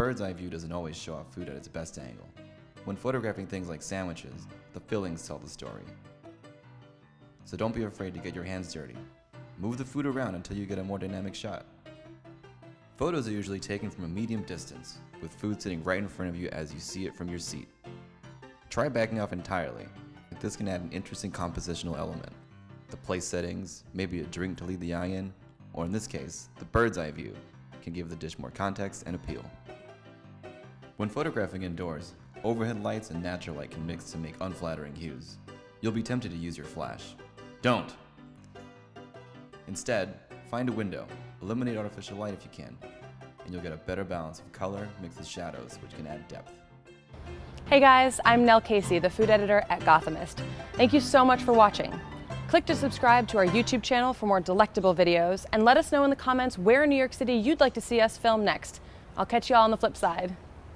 bird's eye view doesn't always show off food at its best angle. When photographing things like sandwiches, the fillings tell the story. So don't be afraid to get your hands dirty. Move the food around until you get a more dynamic shot. Photos are usually taken from a medium distance, with food sitting right in front of you as you see it from your seat. Try backing off entirely. This can add an interesting compositional element. The place settings, maybe a drink to lead the eye in, or in this case, the bird's eye view, can give the dish more context and appeal. When photographing indoors, overhead lights and natural light can mix to make unflattering hues. You'll be tempted to use your flash. Don't! Instead, find a window, eliminate artificial light if you can, and you'll get a better balance of color mixed with shadows, which can add depth. Hey guys, I'm Nell Casey, the food editor at Gothamist. Thank you so much for watching. Click to subscribe to our YouTube channel for more delectable videos, and let us know in the comments where in New York City you'd like to see us film next. I'll catch you all on the flip side.